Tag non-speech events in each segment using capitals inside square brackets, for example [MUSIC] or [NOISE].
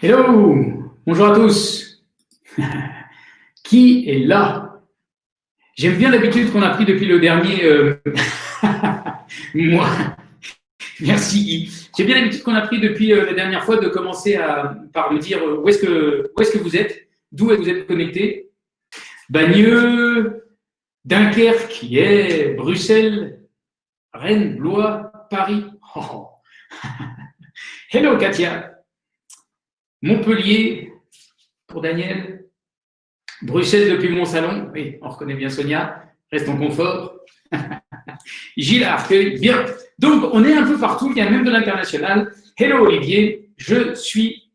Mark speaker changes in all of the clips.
Speaker 1: Hello, bonjour à tous. Qui est là? J'aime bien l'habitude qu'on a pris depuis le dernier euh, [LAUGHS] mois. Merci. J'aime bien l'habitude qu'on a pris depuis euh, la dernière fois de commencer par me dire euh, où est-ce que, où est que vous êtes, d'où vous êtes connecté? Bagneux, Dunkerque, Bruxelles, Rennes, Blois, Paris. Oh. [LAUGHS] Hello Katia. Montpellier pour Daniel. Bruxelles depuis mon salon. Oui, on reconnaît bien Sonia. Reste en confort. [LAUGHS] Gilles Arcueil. Bien. Donc, on est un peu partout. Il y a même de l'international. Hello Olivier. Je suis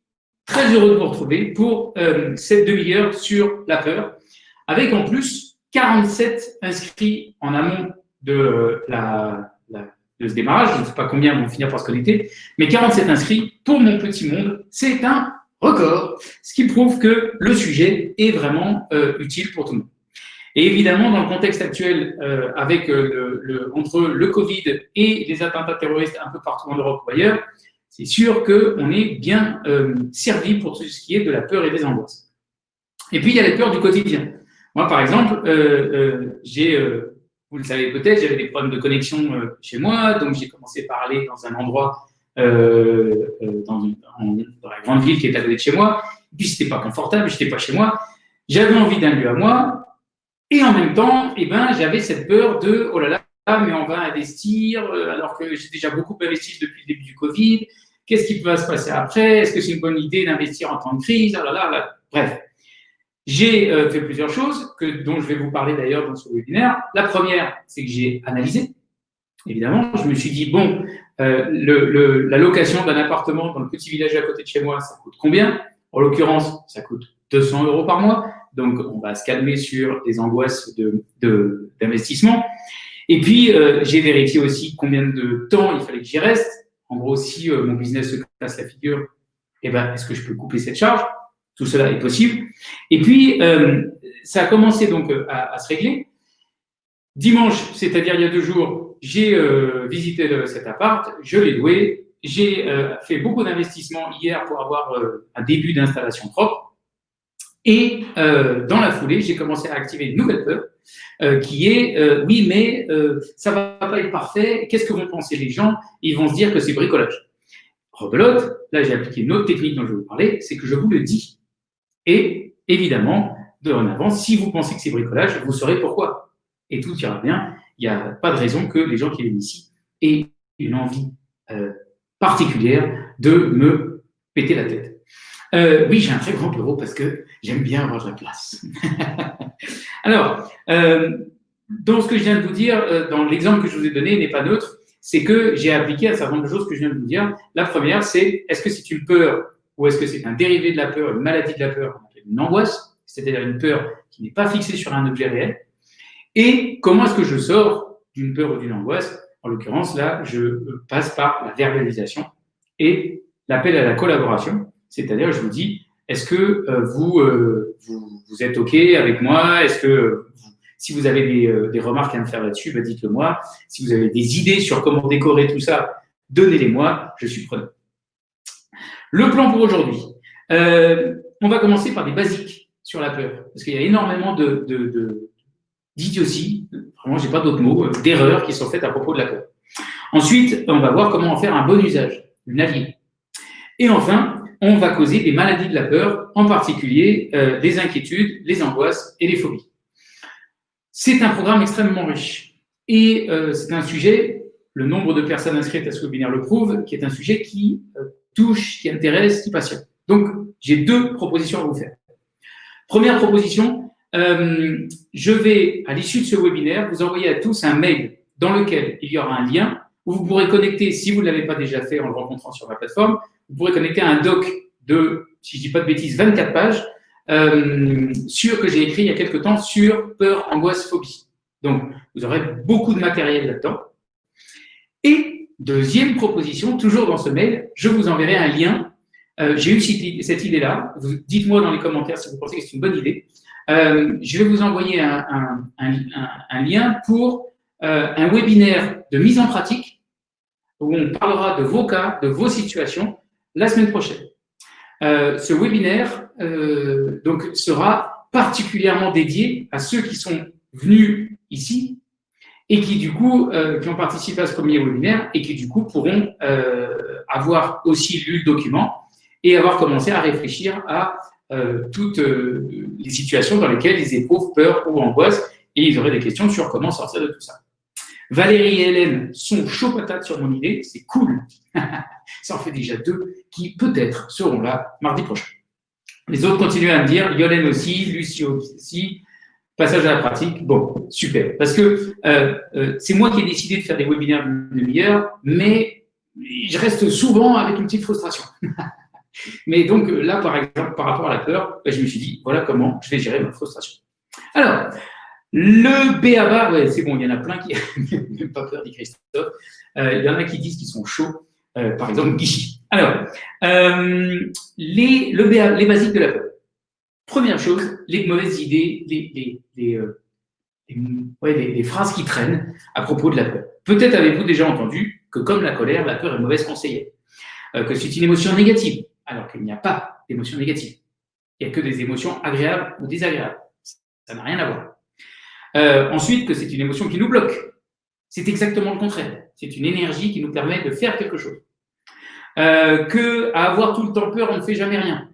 Speaker 1: très heureux de vous retrouver pour euh, cette demi-heure sur la peur. Avec en plus 47 inscrits en amont de la de démarrage. Je ne sais pas combien vont finir par se connecter, mais 47 inscrits pour mon petit monde, c'est un record, ce qui prouve que le sujet est vraiment euh, utile pour tout le monde. Et évidemment, dans le contexte actuel, euh, avec euh, entre le Covid et les attentats terroristes un peu partout en Europe ou ailleurs, c'est sûr qu'on est bien servi pour tout ce qui est de la peur et des angoisses. Et puis, il y a les peurs du quotidien. Moi, par exemple, j'ai vous le savez peut-être, j'avais des problèmes de connexion euh, chez moi, donc j'ai commencé par aller dans un endroit, euh, euh, dans, la grande ville qui est à côté de chez moi, et puis c'était pas confortable, j'étais pas chez moi, j'avais envie d'un lieu à moi, et en même temps, eh ben, j'avais cette peur de, oh là là, mais on va investir, alors que j'ai déjà beaucoup investi depuis le début du Covid, qu'est-ce qui peut se passer après, est-ce que c'est une bonne idée d'investir en temps de crise, oh là, là. bref. J'ai euh, fait plusieurs choses, que, dont je vais vous parler d'ailleurs dans ce webinaire. La première, c'est que j'ai analysé. Évidemment, je me suis dit, bon, euh, le, la location d'un appartement dans le petit village à côté de chez moi, ça coûte combien? En l'occurrence, ça coûte 200 euros par mois. Donc, on va se calmer sur des angoisses d'investissement. De, Et puis, euh, j'ai vérifié aussi combien de temps il fallait que j'y reste. En gros, si euh, mon business se casse la figure, eh ben, est-ce que je peux couper cette charge? Tout cela est possible. Et puis, euh, ça a commencé donc euh, à, se régler. Dimanche, c'est-à-dire il y a deux jours, j'ai euh, visité cet appart, je l'ai loué, j'ai fait beaucoup d'investissements hier pour avoir un début d'installation propre. Et dans la foulée, j'ai commencé à activer une nouvelle peur, qui est oui, mais ça va pas être parfait. Qu'est-ce que vont penser les gens? Ils vont se dire que c'est bricolage. Rebelote, là j'ai appliqué une autre technique dont je vais vous parler, c'est que je vous le dis. Et évidemment, de en avant, si vous pensez que c'est bricolage, vous saurez pourquoi. Et tout ira bien. Il n'y a pas de raison que les gens qui viennent ici aient une envie euh, particulière de me péter la tête. Euh, oui, j'ai un très grand bureau parce que j'aime bien avoir de la place. [LAUGHS] Alors, euh, dans ce que je viens de vous dire, dans l'exemple que je vous ai donné n'est pas neutre, c'est que j'ai appliqué un certain nombre de choses que je viens de vous dire. La première, c'est est-ce que c'est une peur ou est-ce que c'est un dérivé de la peur, une maladie de la peur, une angoisse, c'est-à-dire une peur qui n'est pas fixée sur un objet réel Et comment est-ce que je sors d'une peur ou d'une angoisse? En l'occurrence, là, je passe par la verbalisation et l'appel à la collaboration, c'est-à-dire je vous dis, est-ce que euh, vous, euh, vous, vous, êtes OK avec moi? Est-ce que si vous avez des, euh, des, remarques à me faire là-dessus, bah, dites-le moi. Si vous avez des idées sur comment décorer tout ça, donnez-les-moi, je suis preneur. Le plan pour aujourd'hui. Euh, on va commencer par des basiques sur la peur, parce qu'il y a énormément de, de, d'idioties, vraiment, j'ai pas d'autres mots, euh, d'erreurs qui sont faites à propos de la peur. Ensuite, on va voir comment en faire un bon usage, une alliée. Et enfin, on va causer des maladies de la peur, en particulier euh, les inquiétudes, les angoisses et les phobies. C'est un programme extrêmement riche. Et c'est un sujet, le nombre de personnes inscrites à ce webinaire le prouve, qui est un sujet qui touche, qui intéresse, qui passionne. Donc, j'ai deux propositions à vous faire. Première proposition, euh, je vais, à l'issue de ce webinaire, vous envoyer à tous un mail dans lequel il y aura un lien où vous pourrez connecter, si vous ne l'avez pas déjà fait en le rencontrant sur ma plateforme, vous pourrez connecter un doc de, si je dis pas de bêtises, 24 pages, euh, sur, que j'ai écrit il y a quelques temps sur peur, angoisse, phobie. Donc, vous aurez beaucoup de matériel là-dedans. Et Deuxième proposition, toujours dans ce mail, je vous enverrai un lien. Euh, j'ai eu cette idée-là. Dites-moi dans les commentaires si vous pensez que c'est une bonne idée. Euh, je vais vous envoyer un, lien pour euh, un webinaire de mise en pratique où on parlera de vos cas, de vos situations la semaine prochaine. ce webinaire donc, sera particulièrement dédié à ceux qui sont venus ici et qui du coup qui ont participé à ce premier webinaire et qui du coup pourront avoir aussi lu le document et avoir commencé à réfléchir à euh, toutes euh, les situations dans lesquelles ils éprouvent peur ou angoisse et ils auraient des questions sur comment sortir de tout ça. Valérie et Hélène sont chaud patate sur mon idée, c'est cool. [LAUGHS] ça en fait déjà deux qui peut-être seront là mardi prochain. Les autres continuent à me dire, Yolène aussi, Lucie aussi, passage à la pratique. Bon, super. Parce que euh, c'est moi qui ai décidé de faire des webinaires de demi-heure, mais je reste souvent avec une petite frustration. [LAUGHS] Mais donc là, par exemple, par rapport à la peur, ben, je me suis dit, voilà comment je vais gérer ma frustration. Alors, le BABA, ouais, c'est bon, il y en a plein qui [LAUGHS] n'ont pas peur, dit Christophe. Euh, il y en a qui disent qu'ils sont chauds, euh, par exemple Guichy. Alors, euh, les, le les basiques de la peur. Première chose, les mauvaises idées, les, les, phrases qui traînent à propos de la peur. Peut-être avez-vous déjà entendu que comme la colère, la peur est mauvaise conseillère, que c'est une émotion négative, alors qu'il n'y a pas d'émotions négatives. Il n'y a que des émotions agréables ou désagréables. Ça n'a rien à voir. Euh, ensuite, que c'est une émotion qui nous bloque. C'est exactement le contraire. C'est une énergie qui nous permet de faire quelque chose. Euh, que avoir tout le temps peur, on ne fait jamais rien.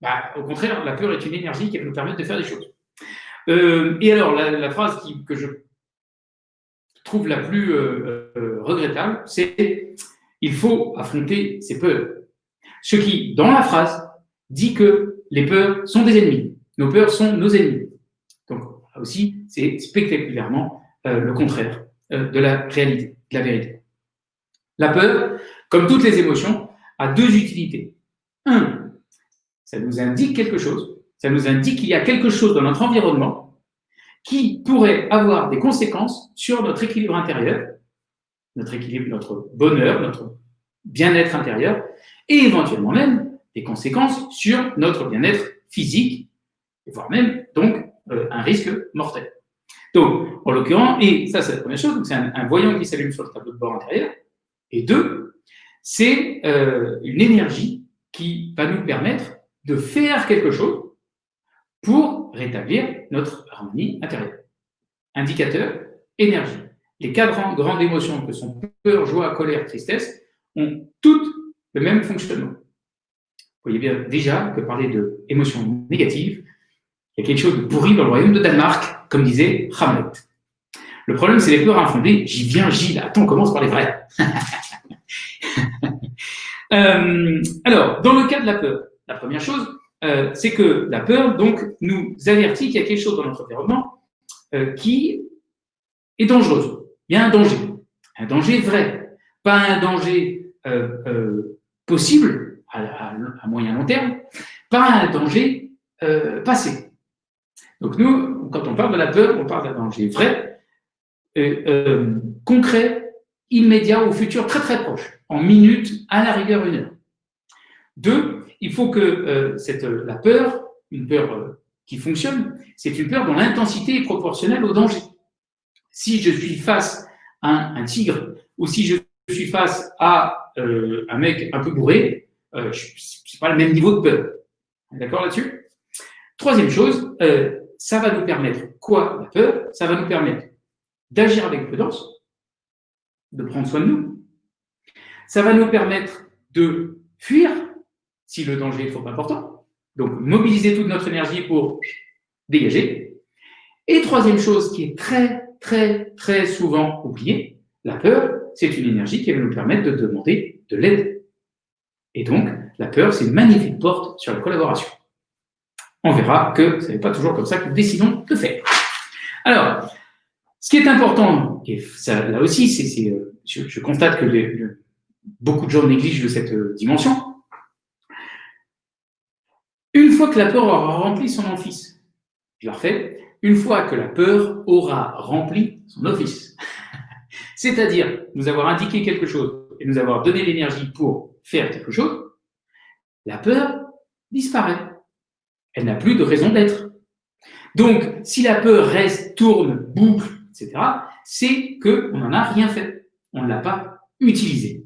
Speaker 1: Bah, au contraire, la peur est une énergie qui va nous permettre de faire des choses. Euh, et alors, la, phrase que je trouve la plus regrettable, c'est il faut affronter ses peurs. Ce qui, dans la phrase, dit que les peurs sont des ennemis. Nos peurs sont nos ennemis. Donc, là aussi, c'est spectaculairement euh, le contraire euh, de la réalité, de la vérité. La peur, comme toutes les émotions, a deux utilités. Un, ça nous indique quelque chose. Ça nous indique qu'il y a quelque chose dans notre environnement qui pourrait avoir des conséquences sur notre équilibre intérieur, notre équilibre, notre bonheur, notre bien-être intérieur, et éventuellement même des conséquences sur notre bien-être physique, voire même donc euh, un risque mortel. Donc, en l'occurrence, et ça c'est la première chose, c'est un, voyant qui s'allume sur le tableau de bord intérieur, et deux, c'est euh, une énergie qui va nous permettre de faire quelque chose pour rétablir notre harmonie intérieure. Indicateur, énergie. Les quatre grandes émotions que sont peur, joie, colère, tristesse ont toutes le même fonctionnement. Vous voyez bien déjà que parler d'émotions négatives, il y a quelque chose de pourri dans le royaume de Danemark, comme disait Hamlet. Le problème, c'est les peurs infondées. J'y viens, Gilles. Attends, on commence par les vrais. [LAUGHS] Euh, alors, dans le cas de la peur, la première chose, euh, c'est que la peur, donc, nous avertit qu'il y a quelque chose dans notre environnement euh, qui est dangereuse. Il y a un danger. Un danger vrai. Pas un danger possible à, moyen long terme, pas un danger euh, passé. Donc nous, quand on parle de la peur, on parle d'un danger vrai, euh, euh, concret, immédiat au futur très très proche, en minutes, à la rigueur une heure. Deux, il faut que cette, la peur, une peur qui fonctionne, c'est une peur dont l'intensité est proportionnelle au danger. Si je suis face à un tigre ou si je suis face à euh, un mec un peu bourré, euh, c'est pas le même niveau de peur. D'accord là-dessus? Troisième chose, euh, ça va nous permettre quoi la peur? Ça va nous permettre d'agir avec prudence, de prendre soin de nous. Ça va nous permettre de fuir si le danger est trop important. Donc, mobiliser toute notre énergie pour dégager. Et troisième chose qui est très, très, très souvent oubliée, la peur, c'est une énergie qui va nous permettre de demander de l'aide. Et donc, la peur, c'est une magnifique porte sur la collaboration. On verra que ce n'est pas toujours comme ça que nous décidons de faire. Alors, ce qui est important, et ça, là aussi, c'est, euh, je, constate que beaucoup de gens négligent de cette euh, dimension. Une fois que la peur aura rempli son office, je la refais, une fois que la peur aura rempli son office, [LAUGHS] c'est-à-dire nous avoir indiqué quelque chose et nous avoir donné l'énergie pour faire quelque chose, la peur disparaît. Elle n'a plus de raison d'être. Donc, si la peur reste, tourne, boucle, etc., c'est qu'on n'en a rien fait. On ne l'a pas utilisé.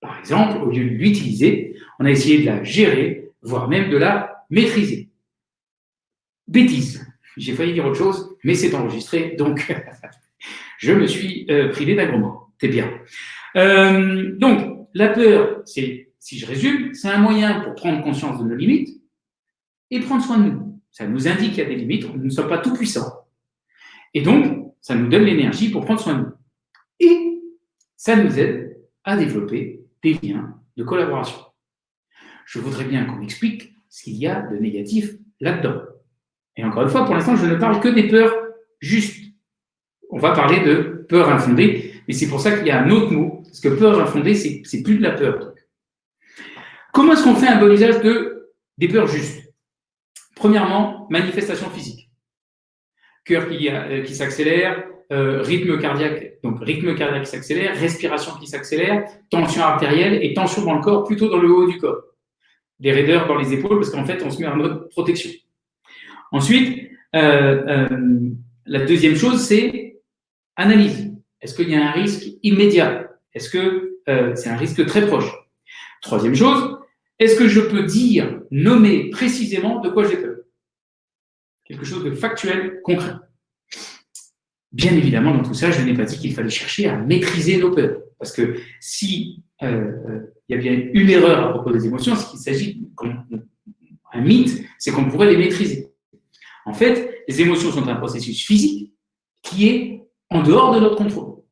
Speaker 1: Par exemple, au lieu de l'utiliser, on a essayé de la gérer, voire même de la maîtriser. Bêtise. J'ai failli dire autre chose, mais c'est enregistré, donc [LAUGHS] je me suis euh, privé d'un C'est bien. Euh, donc, la peur, si je résume, c'est un moyen pour prendre conscience de nos limites et prendre soin de nous. Ça nous indique qu'il y a des limites, nous ne sommes pas tout puissants. Et donc, ça nous donne l'énergie pour prendre soin de nous. Et ça nous aide à développer des liens de collaboration. Je voudrais bien qu'on explique ce qu'il y a de négatif là-dedans. Et encore une fois, pour l'instant, je ne parle que des peurs justes. On va parler de peur infondée, mais c'est pour ça qu'il y a un autre mot, parce que peur infondée, c'est plus de la peur. Comment est-ce qu'on fait un bon usage de, des peurs justes? Premièrement, manifestation physique. Cœur qui, euh, s'accélère, euh, rythme cardiaque, donc rythme cardiaque qui s'accélère, respiration qui s'accélère, tension artérielle et tension dans le corps, plutôt dans le haut du corps. Des raideurs dans les épaules, parce qu'en fait, on se met en mode protection. Ensuite, euh, euh, la deuxième chose, c'est analyse. Est-ce qu'il y a un risque immédiat? Est-ce que euh, c'est un risque très proche? Troisième chose, est-ce que je peux dire, nommer précisément de quoi j'ai peur? Quelque chose de factuel, concret. Bien évidemment, dans tout ça, je n'ai pas dit qu'il fallait chercher à maîtriser nos peurs. Parce que si il y a bien une erreur à propos des émotions, c'est qu'il s'agit, un mythe, c'est qu'on pourrait les maîtriser. En fait, les émotions sont un processus physique qui est en dehors de notre contrôle.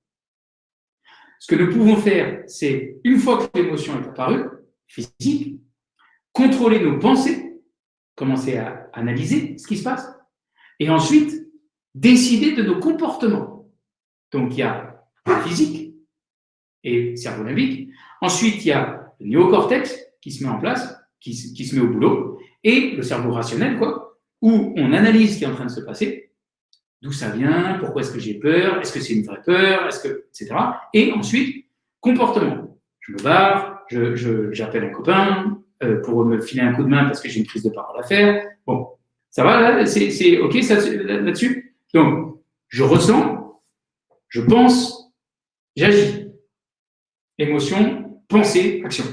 Speaker 1: Ce que nous pouvons faire, c'est, une fois que l'émotion est apparue, physique, contrôler nos pensées, commencer à analyser ce qui se passe, et ensuite décider de nos comportements. Donc il y a physique et cerveau limbique. Ensuite, il y a le néocortex qui se met en place, qui, qui se met au boulot, et le cerveau rationnel, quoi, où on analyse ce qui est en train de se passer, d'où ça vient, pourquoi est-ce que j'ai peur, est-ce que c'est une vraie peur, est-ce que, etc. Et ensuite, comportement. Je me barre, j'appelle un copain euh, pour me filer un coup de main parce que j'ai une prise de parole à faire. Bon, ça va là C'est OK là-dessus Donc, je ressens, je pense, j'agis. Émotion, pensée, action.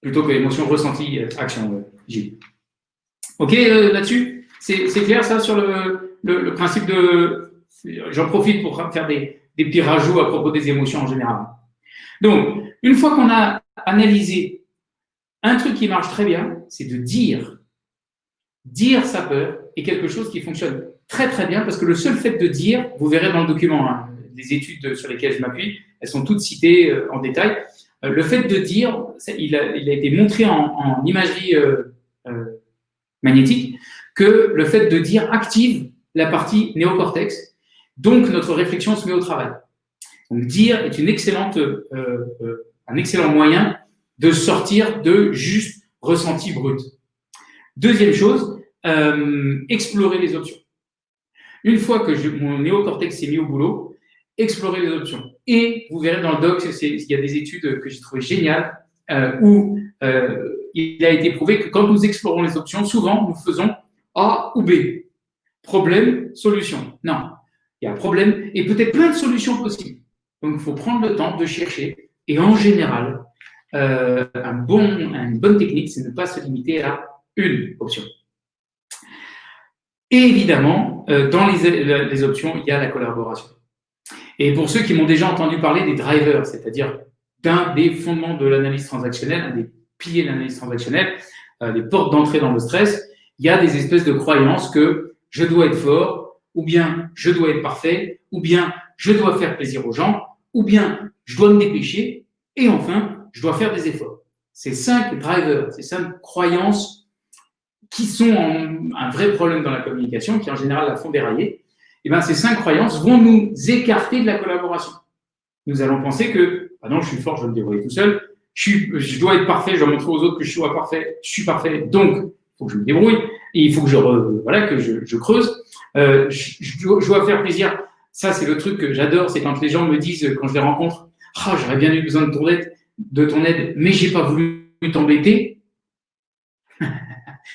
Speaker 1: Plutôt que émotion, ressenti, euh, action, euh, j'y. OK là-dessus c'est clair ça sur le, principe de... J'en profite pour faire des, petits rajouts à propos des émotions en général. Donc, une fois qu'on a analysé un truc qui marche très bien, c'est de dire. Dire sa peur est quelque chose qui fonctionne très très bien parce que le seul fait de dire, vous verrez dans le document, hein, les études sur lesquelles je m'appuie, elles sont toutes citées euh, en détail. Euh, le fait de dire, il a, été montré en, imagerie euh, magnétique, que le fait de dire active la partie néocortex, donc notre réflexion se met au travail. Donc dire est une excellente, un excellent moyen de sortir de juste ressenti brut. Deuxième chose, explorer les options. Une fois que je, mon néocortex s'est mis au boulot, explorer les options. Et vous verrez dans le doc, il y a des études que j'ai trouvées géniales où il a été prouvé que quand nous explorons les options, souvent nous faisons a ou B. Problème, solution. Non, il y a un problème et peut-être plein de solutions possibles. Donc, il faut prendre le temps de chercher. Et en général, euh, une bonne technique, c'est ne pas se limiter à une option. Et évidemment, euh, dans les, options, il y a la collaboration. Et pour ceux qui m'ont déjà entendu parler des drivers, c'est-à-dire d'un des fondements de l'analyse transactionnelle, un des piliers de l'analyse transactionnelle, euh, des portes d'entrée dans le stress, il y a des espèces de croyances que je dois être fort, ou bien je dois être parfait, ou bien je dois faire plaisir aux gens, ou bien je dois me dépêcher, et enfin, je dois faire des efforts. Ces cinq drivers, ces cinq croyances qui sont un vrai problème dans la communication, qui en général la font dérailler, eh bien ces cinq croyances vont nous écarter de la collaboration. Nous allons penser que, ah non, je suis fort, je vais me débrouiller tout seul, je, je dois être parfait, je dois montrer aux autres que je suis parfait, je suis parfait, donc faut que je me débrouille, et il faut que je, voilà, que je, je creuse. Euh, je, je, dois faire plaisir. Ça, c'est le truc que j'adore, c'est quand les gens me disent, quand je les rencontre, ah, j'aurais bien eu besoin de ton aide, de ton aide, mais j'ai pas voulu t'embêter. [LAUGHS]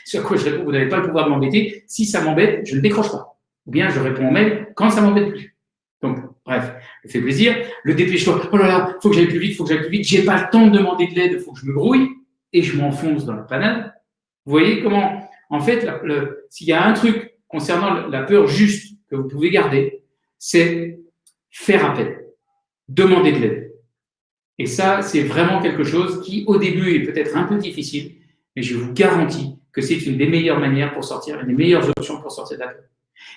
Speaker 1: Sur quoi je réponds, vous n'avez pas le pouvoir de m'embêter. Si ça m'embête, je ne décroche pas. Ou bien je réponds en mail quand ça m'embête plus. Donc, Bref, le fait plaisir, le dépêche-toi. Oh là là, faut que j'aille plus vite, faut que j'aille plus vite. J'ai pas le temps de demander de l'aide, faut que je me grouille et je m'enfonce dans la panade. Vous voyez comment, en fait, s'il y a un truc concernant la peur juste que vous pouvez garder, c'est faire appel, demander de l'aide. Et ça, c'est vraiment quelque chose qui, au début, est peut-être un peu difficile, mais je vous garantis que c'est une des meilleures manières pour sortir, une des meilleures options pour sortir de la peur.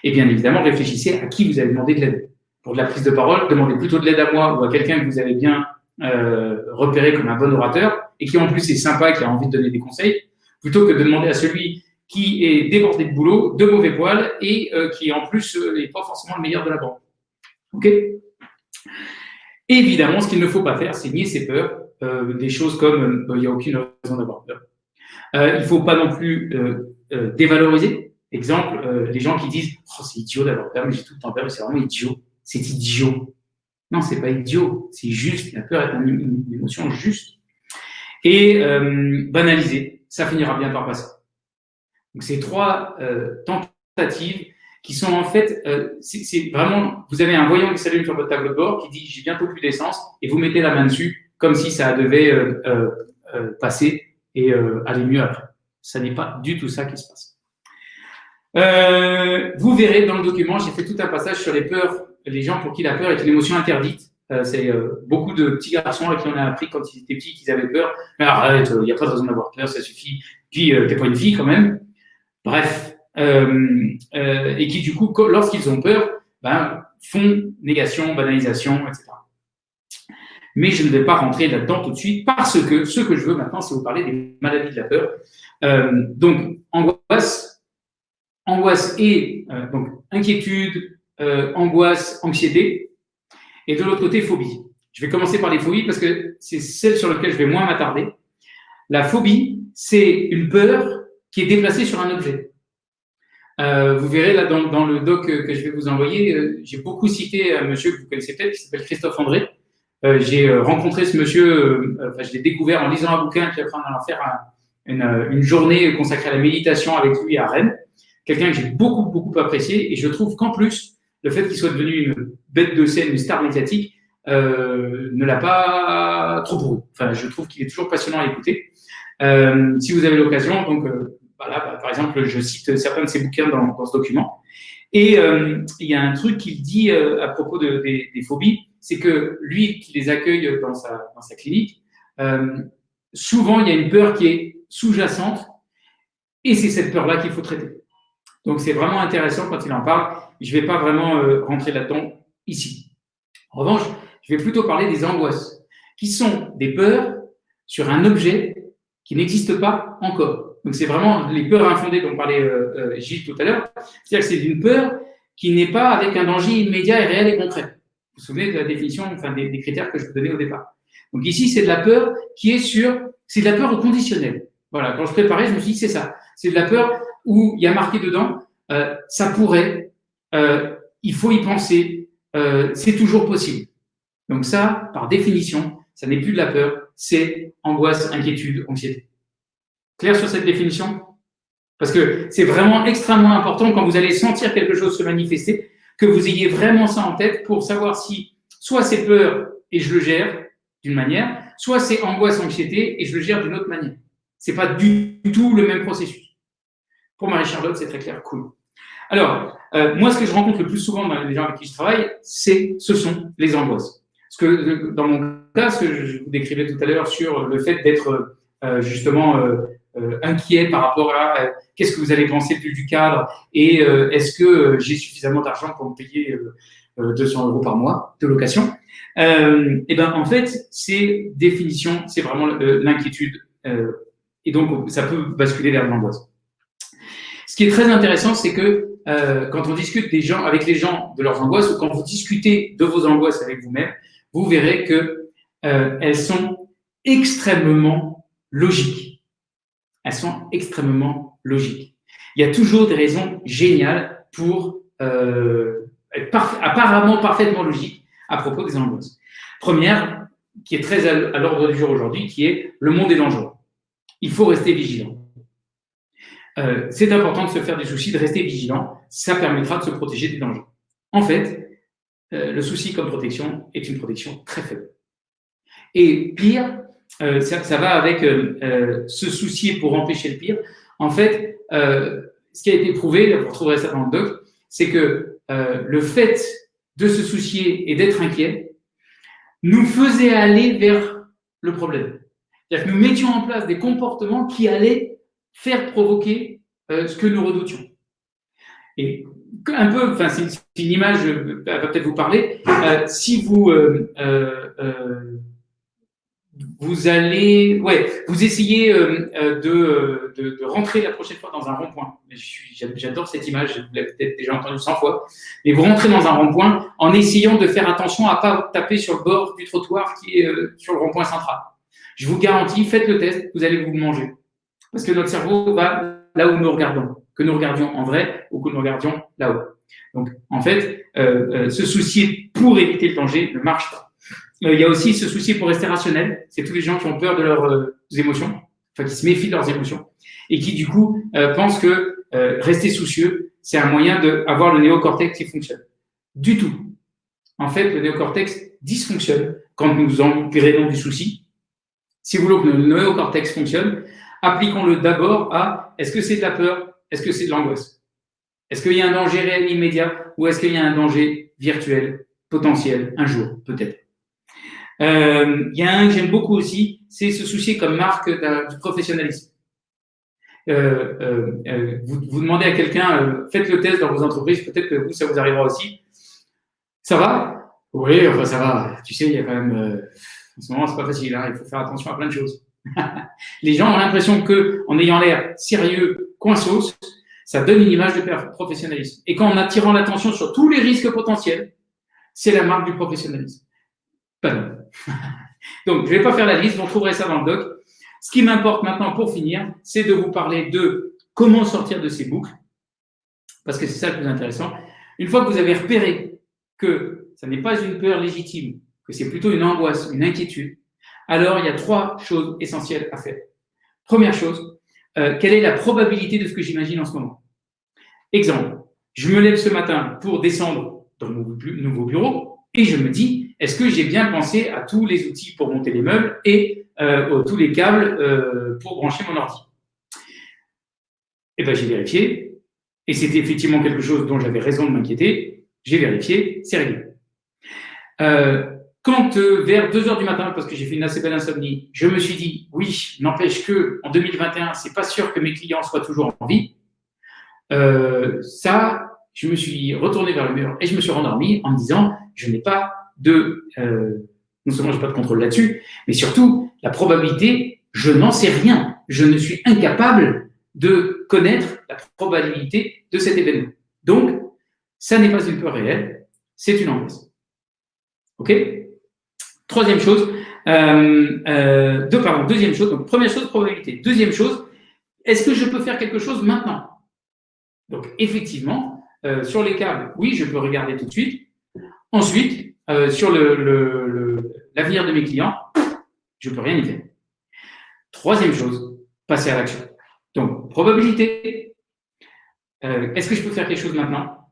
Speaker 1: Et bien évidemment, réfléchissez à qui vous allez demander de l'aide. Pour de la prise de parole, demandez plutôt de l'aide à moi ou à quelqu'un que vous avez bien euh, repéré comme un bon orateur et qui en plus est sympa, qui a envie de donner des conseils, plutôt que de demander à celui qui est débordé de boulot, de mauvais poils et euh, qui en plus n'est euh, pas forcément le meilleur de la banque. Ok? Évidemment, ce qu'il ne faut pas faire, c'est nier ses peurs, des choses comme il n'y a aucune raison d'avoir peur. il ne faut pas non plus dévaloriser. Exemple, les gens qui disent oh, c'est idiot d'avoir peur, mais j'ai tout le temps peur, c'est vraiment idiot. C'est idiot. Non, c'est pas idiot, c'est juste. La peur est une, émotion juste. Et banaliser, ça finira bien par passer. Donc, ces trois euh, tentatives qui sont en fait, euh, c'est vraiment, vous avez un voyant qui s'allume sur votre tableau de bord qui dit j'ai bientôt plus d'essence et vous mettez la main dessus comme si ça devait euh, euh passer et aller mieux après. Ça n'est pas du tout ça qui se passe. Vous verrez dans le document, j'ai fait tout un passage sur les peurs, les gens pour qui la peur est une émotion interdite. c'est beaucoup de petits garçons à qui on a appris quand ils étaient petits qu'ils avaient peur. Mais arrête, il n'y a pas de raison d'avoir peur, ça suffit. Puis, t'es pas une fille quand même. Bref, euh, euh, et qui du coup, lorsqu'ils ont peur, ben, font négation, banalisation, etc. Mais je ne vais pas rentrer là-dedans tout de suite parce que ce que je veux maintenant, c'est vous parler des maladies de la peur. Euh, donc, angoisse, angoisse et donc inquiétude, angoisse, anxiété, et de l'autre côté, phobie. Je vais commencer par les phobies parce que c'est celle sur laquelle je vais moins m'attarder. La phobie, c'est une peur qui est déplacé sur un objet. Euh, vous verrez là dans, dans, le doc que je vais vous envoyer, euh, j'ai beaucoup cité un monsieur que vous connaissez peut-être qui s'appelle Christophe André. Euh, j'ai euh, rencontré ce monsieur, euh, enfin, je l'ai découvert en lisant un bouquin, puis après en allant faire une, une, journée consacrée à la méditation avec lui à Rennes. Quelqu'un que j'ai beaucoup, beaucoup apprécié et je trouve qu'en plus, le fait qu'il soit devenu une bête de scène, une star médiatique, ne l'a pas trop pourri. Enfin, je trouve qu'il est toujours passionnant à écouter. si vous avez l'occasion, donc bah, par exemple, je cite certains de ses bouquins dans, ce document. Et euh, il y a un truc qu'il dit euh, à propos de, des, phobies, c'est que lui qui les accueille dans sa, clinique, euh, souvent il y a une peur qui est sous-jacente et c'est cette peur-là qu'il faut traiter. Donc c'est vraiment intéressant quand il en parle. Je ne vais pas vraiment rentrer là-dedans ici. En revanche, je vais plutôt parler des angoisses, qui sont des peurs sur un objet qui n'existe pas encore. Donc c'est vraiment les peurs infondées dont parlait euh, euh, Gilles tout à l'heure. C'est-à-dire que c'est une peur qui n'est pas avec un danger immédiat et réel et concret. Vous vous souvenez de la définition, enfin des, critères que je vous donnais au départ. Donc ici, c'est de la peur qui est sur, c'est de la peur au. Voilà, quand je préparais, je me suis dit, c'est ça. C'est de la peur où il y a marqué dedans, euh, ça pourrait, euh, il faut y penser, euh, c'est toujours possible. Donc ça, par définition, ça n'est plus de la peur, c'est angoisse, inquiétude, anxiété. Clair sur cette définition? Parce que c'est vraiment extrêmement important quand vous allez sentir quelque chose se manifester, que vous ayez vraiment ça en tête pour savoir si soit c'est peur et je le gère d'une manière, soit c'est angoisse, anxiété et je le gère d'une autre manière. C'est pas du tout le même processus. Pour Marie-Charlotte, c'est très clair, cool. Alors, euh, moi, ce que je rencontre le plus souvent dans les gens avec qui je travaille, c'est, ce sont les angoisses. Parce que dans mon cas, ce que je vous décrivais tout à l'heure sur le fait d'être euh, justement euh, euh, inquiet par rapport à euh, qu'est-ce que vous allez penser plus du cadre et euh, est-ce que j'ai suffisamment d'argent pour me payer 200 euros par mois de location? et ben en fait, c'est définition, c'est vraiment l'inquiétude et donc ça peut basculer vers l'angoisse. Qui est très intéressant, c'est que quand on discute avec les gens de leurs angoisses, ou quand vous discutez de vos angoisses avec vous-même, vous verrez que elles sont extrêmement logiques elles sont extrêmement logiques. Il y a toujours des raisons géniales pour euh, apparemment parfaitement logiques à propos des angoisses. Première, qui est très à l'ordre du jour aujourd'hui, qui est le monde est dangereux. Il faut rester vigilant. Euh, c'est important de se faire des soucis, de rester vigilant. Ça permettra de se protéger des dangers. En fait, euh, le souci comme protection est une protection très faible. Et pire, euh, ça, va avec se soucier pour empêcher le pire. En fait, ce qui a été prouvé, vous retrouverez ça dans le doc, c'est que le fait de se soucier et d'être inquiet nous faisait aller vers le problème. C'est-à-dire que nous mettions en place des comportements qui allaient faire provoquer ce que nous redoutions. Et un peu, enfin, c'est une image, elle va peut-être vous parler. Euh, si vous, euh, euh, vous allez, ouais, vous essayez de, de, rentrer la prochaine fois dans un rond-point. J'adore cette image, vous l'avez peut-être déjà entendu 100 fois. Mais vous rentrez dans un rond-point en essayant de faire attention à pas taper sur le bord du trottoir qui est sur le rond-point central. Je vous garantis, faites le test, vous allez vous manger. Parce que notre cerveau va là où nous regardons que nous regardions en vrai ou que nous regardions là-haut. Donc, en fait, euh, euh, se soucier pour éviter le danger ne marche pas. Euh, il y a aussi se soucier pour rester rationnel. C'est tous les gens qui ont peur de leurs émotions, enfin qui se méfient de leurs émotions et qui du coup pensent que rester soucieux, c'est un moyen d'avoir le néocortex qui fonctionne. Du tout. En fait, le néocortex dysfonctionne quand nous engrainons du souci. Si vous voulez que le néocortex fonctionne, appliquons-le d'abord à est-ce que c'est de la peur? Est-ce que c'est de l'angoisse? Est-ce qu'il y a un danger réel immédiat ou est-ce qu'il y a un danger virtuel, potentiel, un jour, peut-être? Euh, Il y a un que j'aime beaucoup aussi, c'est se soucier comme marque du professionnalisme. Euh, euh, vous, demandez à quelqu'un, faites le test dans vos entreprises, peut-être que vous, ça vous arrivera aussi. Ça va? Oui, enfin ça va. Tu sais, il y a quand même... en ce moment, c'est pas facile, hein, il faut faire attention à plein de choses. [LAUGHS] les gens ont l'impression que, en ayant l'air sérieux, coinsos, ça donne une image de professionnalisme. Et quand en attirant l'attention sur tous les risques potentiels, c'est la marque du professionnalisme. Pas non. [LAUGHS] Donc, je ne vais pas faire la liste, vous trouverez ça dans le doc. Ce qui m'importe maintenant pour finir, c'est de vous parler de comment sortir de ces boucles, parce que c'est ça le plus intéressant. Une fois que vous avez repéré que ça n'est pas une peur légitime, que c'est plutôt une angoisse, une inquiétude, alors il y a trois choses essentielles à faire. Première chose, euh, quelle est la probabilité de ce que j'imagine en ce moment? Exemple, je me lève ce matin pour descendre dans mon nouveau bureau et je me dis, est-ce que j'ai bien pensé à tous les outils pour monter les meubles et euh, tous les câbles euh, pour brancher mon ordi? Eh bien, j'ai vérifié et c'était effectivement quelque chose dont j'avais raison de m'inquiéter. J'ai vérifié, c'est réglé. Quand euh, vers 2 heures du matin, parce que j'ai fait une assez belle insomnie, je me suis dit, oui, n'empêche que en 2021, c'est pas sûr que mes clients soient toujours en vie. Euh, ça, je me suis retourné vers le mur et je me suis rendormi en me disant, je n'ai pas de, euh, non seulement j'ai pas de contrôle là-dessus, mais surtout la probabilité, je n'en sais rien. Je ne suis incapable de connaître la probabilité de cet événement. Donc, ça n'est pas une peur réelle, c'est une angoisse. OK? Troisième chose, euh, euh, deux, pardon, deuxième chose, donc première chose, probabilité. Deuxième chose, est-ce que je peux faire quelque chose maintenant? Donc, effectivement, euh, sur les câbles, oui, je peux regarder tout de suite. Ensuite, sur l'avenir de mes clients, je peux rien y faire. Troisième chose, passer à l'action. Donc, probabilité. Est-ce que je peux faire quelque chose maintenant?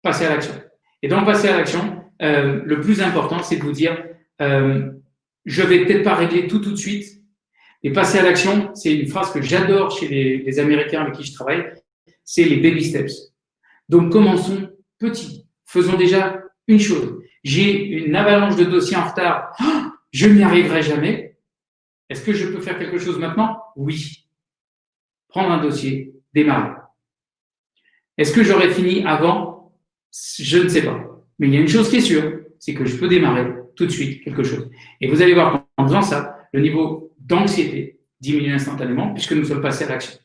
Speaker 1: Passer à l'action. Et donc, passer à l'action, le plus important, c'est de vous dire, euh, je vais peut-être pas régler tout tout de suite, mais passer à l'action, c'est une phrase que j'adore chez les, Américains avec qui je travaille, c'est les baby steps. Donc commençons petit, faisons déjà une chose. J'ai une avalanche de dossiers en retard, je n'y arriverai jamais. Est-ce que je peux faire quelque chose maintenant? Oui. Prendre un dossier, démarrer. Est-ce que j'aurais fini avant? Je ne sais pas. Mais il y a une chose qui est sûre, c'est que je peux démarrer tout de suite quelque chose. Et vous allez voir qu'en faisant ça, le niveau d'anxiété diminue instantanément puisque nous sommes passés à l'action.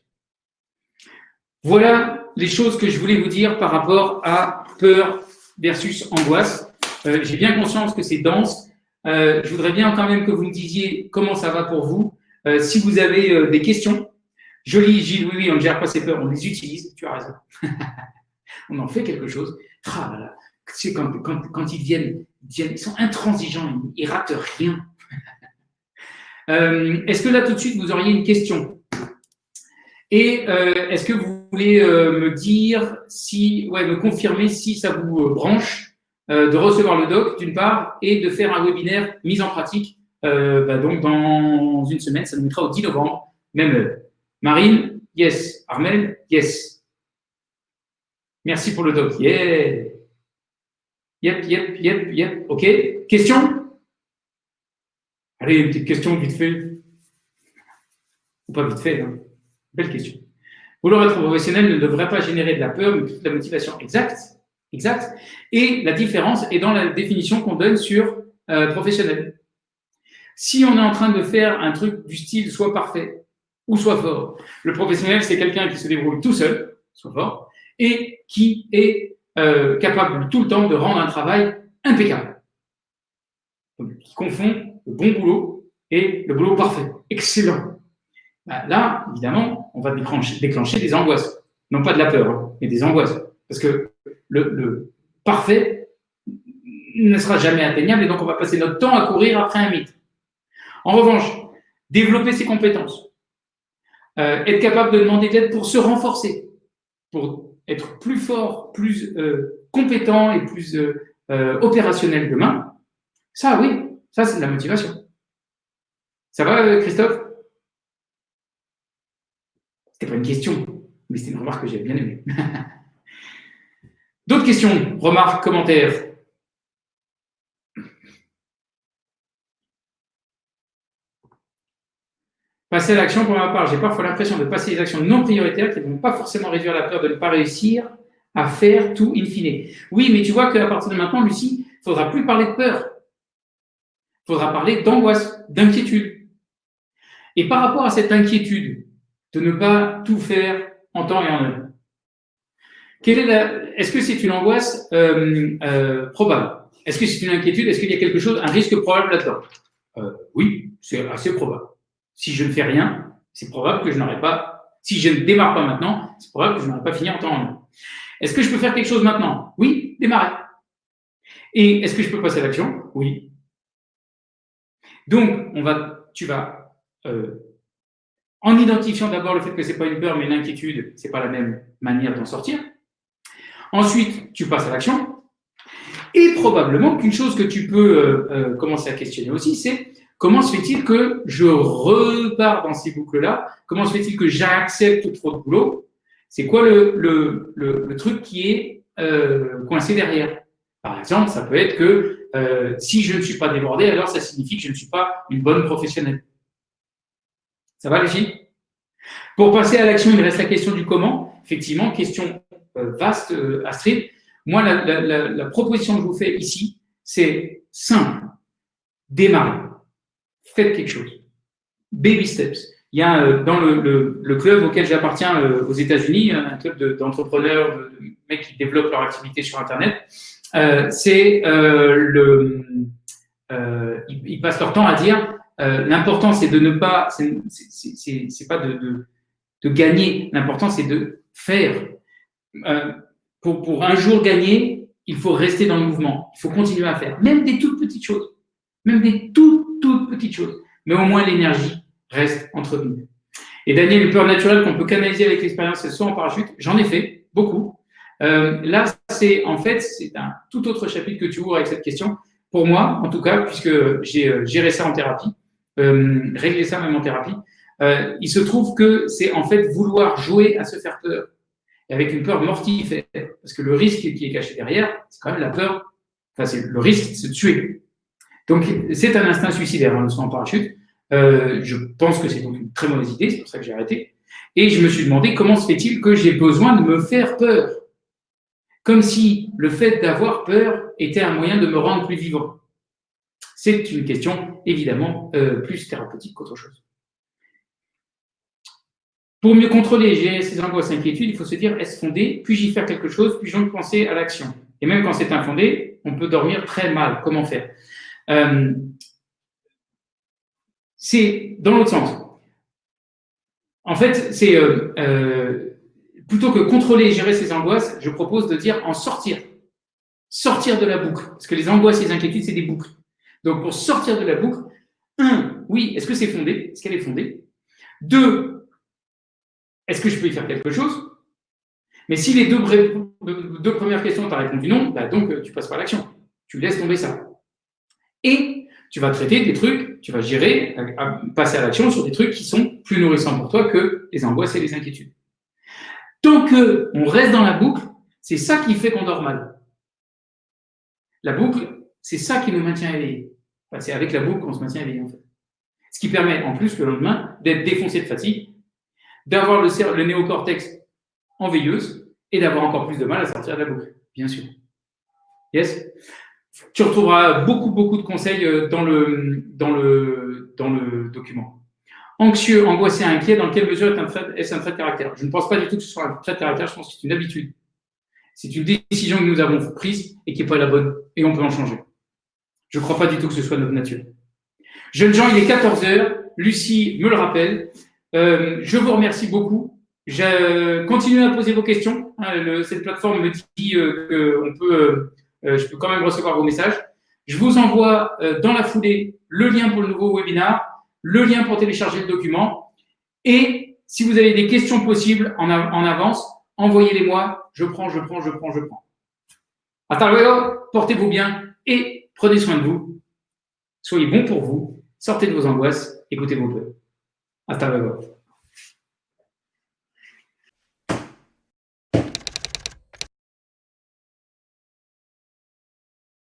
Speaker 1: Voilà les choses que je voulais vous dire par rapport à peur versus angoisse. Euh, j'ai bien conscience que c'est dense. Euh, je voudrais bien quand même que vous me disiez comment ça va pour vous. Euh, si vous avez des questions, joli Gilles, oui, oui, on ne gère pas ces peurs, on les utilise, tu as raison. [LAUGHS] on en fait quelque chose. Ah, quand, ils viennent, ils sont intransigeants, ils, ne ratent rien. [LAUGHS] Euh, est-ce que là, tout de suite, vous auriez une question? Et euh, est-ce que vous voulez euh, me dire si, ouais, me confirmer si ça vous branche de recevoir le doc, d'une part, et de faire un webinaire mise en pratique. Bah, donc, dans une semaine, ça nous mettra au 10 novembre, même Marine, yes. Armel, yes. Merci pour le doc. Yeah. Yep, yep, yep, yep. OK. Question? Allez, une petite question vite fait. Ou pas vite fait, hein. Belle question. Vouloir être professionnel ne devrait pas générer de la peur, mais de la motivation. Exact. Exact. Et la différence est dans la définition qu'on donne sur euh, professionnel. Si on est en train de faire un truc du style soit parfait ou soit fort, le professionnel, c'est quelqu'un qui se débrouille tout seul, soit fort, et qui est euh, capable tout le temps de rendre un travail impeccable. Donc, qui confond le bon boulot et le boulot parfait. Excellent. Bah, là, évidemment, on va déclencher, des angoisses. Non pas de la peur, hein, mais des angoisses. Parce que le, parfait ne sera jamais atteignable et donc on va passer notre temps à courir après un mythe. En revanche, développer ses compétences, euh, être capable de demander de l'aide pour se renforcer, pour être plus fort, plus euh, compétent et plus euh, opérationnel demain, ça oui, ça c'est de la motivation. Ça va Christophe? C'était pas une question, mais c'était une remarque que j'ai bien aimée. [LAUGHS] D'autres questions, remarques, commentaires? Passer à l'action, pour ma part, j'ai parfois l'impression de passer des actions non prioritaires qui ne vont pas forcément réduire la peur de ne pas réussir à faire tout in fine. Oui, mais tu vois qu'à partir de maintenant, Lucie, il faudra plus parler de peur. Il faudra parler d'angoisse, d'inquiétude. Et par rapport à cette inquiétude de ne pas tout faire en temps et en heure, est-ce que c'est une angoisse euh, euh, probable? Est-ce que c'est une inquiétude? Est-ce qu'il y a quelque chose, un risque probable là-dedans? Euh, Oui, c'est assez probable. Si je ne fais rien, c'est probable que je n'aurai pas. Si je ne démarre pas maintenant, c'est probable que je n'aurai pas fini en temps en Est-ce que je peux faire quelque chose maintenant? Oui, démarrer. Et est-ce que je peux passer à l'action? Oui. Donc, on va, tu vas, en identifiant d'abord le fait que ce n'est pas une peur, mais une inquiétude, ce n'est pas la même manière d'en sortir. Ensuite, tu passes à l'action. Et probablement qu'une chose que tu peux euh, euh, commencer à questionner aussi, c'est comment se fait-il que je repars dans ces boucles-là? Comment se fait-il que j'accepte trop de boulot? C'est quoi le, truc qui est euh, coincé derrière? Par exemple, ça peut être que si je ne suis pas débordé, alors ça signifie que je ne suis pas une bonne professionnelle. Ça va les Pour passer à l'action, il reste la question du comment. Effectivement, question euh, vaste, euh, Astrid. Moi, la, proposition que je vous fais ici, c'est simple. Démarrez. Faites quelque chose. Baby steps. Il y a euh, dans le, club auquel j'appartiens aux États-Unis, un club d'entrepreneurs, de, mecs qui développent leur activité sur Internet. c'est le, ils, passent leur temps à dire l'important c'est de ne pas, c'est pas de, gagner. L'important c'est de faire. Euh, pour, pour un jour gagner, il faut rester dans le mouvement. Il faut continuer à faire. Même des toutes petites choses. Même des toutes, Mais au moins, l'énergie reste entre nous. Et Daniel, une peur naturelle qu'on peut canaliser avec l'expérience, c'est soit en parachute. J'en ai fait beaucoup. Euh, là, c'est en fait, c'est un tout autre chapitre que tu ouvres avec cette question. Pour moi, en tout cas, puisque j'ai euh, géré ça en thérapie, euh, réglé ça même en thérapie, il se trouve que c'est en fait vouloir jouer à se faire peur avec une peur mortifère. Parce que le risque qui est caché derrière, c'est quand même la peur, enfin, c'est le risque de se tuer. Donc, c'est un instinct suicidaire, hein, le saut en parachute. Euh, je pense que c'est donc une très mauvaise idée, c'est pour ça que j'ai arrêté. Et je me suis demandé comment se fait-il que j'ai besoin de me faire peur Comme si le fait d'avoir peur était un moyen de me rendre plus vivant. C'est une question évidemment euh, plus thérapeutique qu'autre chose. Pour mieux contrôler ces angoisses et inquiétudes, il faut se dire est-ce fondé? Puis-je y faire quelque chose? Puis-je donc penser à l'action? Et même quand c'est infondé, on peut dormir très mal. Comment faire? Euh, C'est dans l'autre sens. En fait, c'est euh, euh, plutôt que contrôler et gérer ces angoisses, je propose de dire en sortir. Sortir de la boucle. Parce que les angoisses et les inquiétudes, c'est des boucles. Donc, pour sortir de la boucle, un, oui, est-ce que c'est fondé? Est-ce qu'elle est fondée? Deux, est-ce que je peux y faire quelque chose? Mais si les deux, premières questions, tu as répondu non, bah donc tu passes pas à l'action. Tu laisses tomber ça. Et tu vas traiter des trucs, tu vas gérer, passer à l'action sur des trucs qui sont plus nourrissants pour toi que les angoisses et les inquiétudes. Tant qu'on reste dans la boucle, c'est ça qui fait qu'on dort mal. La boucle, c'est ça qui nous maintient éveillés. c'est avec la boucle qu'on se maintient éveillé, en fait. Ce qui permet, en plus, le lendemain, d'être défoncé de fatigue, d'avoir le, le néocortex en veilleuse et d'avoir encore plus de mal à sortir de la boucle, bien sûr. Yes? Tu retrouveras beaucoup, beaucoup de conseils euh, dans le, dans le, dans le document. Anxieux, angoissé, inquiet, dans quelle mesure est-ce un trait de caractère? Je ne pense pas du tout que ce soit un trait de caractère, je pense que c'est une habitude. C'est une décision que nous avons prise et qui n'est pas la bonne, et on peut en changer. Je ne crois pas du tout que ce soit notre nature. Jeunes gens, il est 14 heures. Lucie me le rappelle. Euh, je vous remercie beaucoup. Je, continuez à poser vos questions. Hein, cette plateforme me dit euh, que peut, euh, je peux quand même recevoir vos messages. Je vous envoie dans la foulée le lien pour le nouveau webinar, le lien pour télécharger le document. Et si vous avez des questions possibles en, avance, envoyez-les-moi. Je prends, je prends, je prends, je prends. Hasta luego, portez-vous bien et prenez soin de vous. Soyez bons pour vous, sortez de vos angoisses, écoutez vos peurs. Hasta luego.